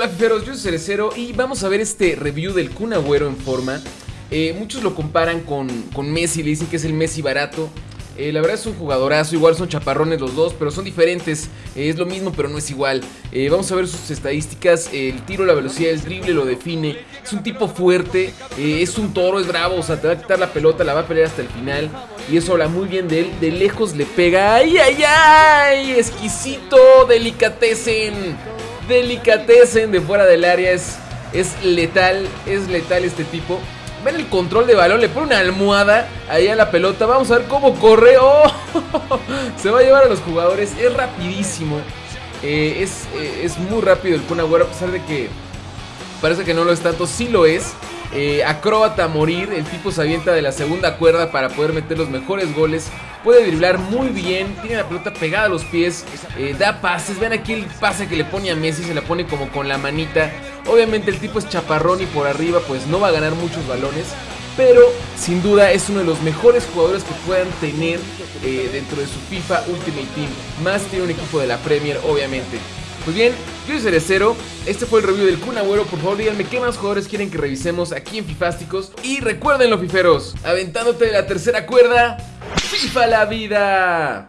Hola fiferos, yo soy Cerecero y vamos a ver este review del Kun Agüero en forma. Eh, muchos lo comparan con, con Messi, le dicen que es el Messi barato. Eh, la verdad es un jugadorazo, igual son chaparrones los dos, pero son diferentes. Eh, es lo mismo, pero no es igual. Vamos a ver sus estadísticas. el tiro, la velocidad, el drible lo define. Es un tipo fuerte, es un toro, es bravo. O sea, te va a quitar la pelota, la va a pelear hasta el final. Y eso habla muy bien de él. De lejos le pega. ¡Ay, ay, ay! Exquisito, delicatecen. Delicatecen de fuera del área. Es, es letal, es letal este tipo. Ven el control de balón, le pone una almohada ahí a la pelota. Vamos a ver cómo corre. ¡Oh! Se va a llevar a los jugadores. Es rapidísimo. Eh, es, eh, es, muy rápido el Kun Agüero, a pesar de que parece que no lo es tanto. Sí lo es. Eh, acróbata a morir, el tipo se avienta de la segunda cuerda para poder meter los mejores goles. Puede driblar muy bien, tiene la pelota pegada a los pies, eh, da pases. Vean aquí el pase que le pone a Messi, se la pone como con la manita. Obviamente el tipo es chaparrón y por arriba pues no va a ganar muchos balones. Pero sin duda es uno de los mejores jugadores que puedan tener eh, dentro de su FIFA Ultimate Team. Más tiene un equipo de la Premier, obviamente. Pues bien, yo soy Cerecero, este fue el review del Kun Agüero, por favor díganme qué más jugadores quieren que revisemos aquí en Fifásticos Y recuerden los fiferos, aventándote de la tercera cuerda, FIFA la vida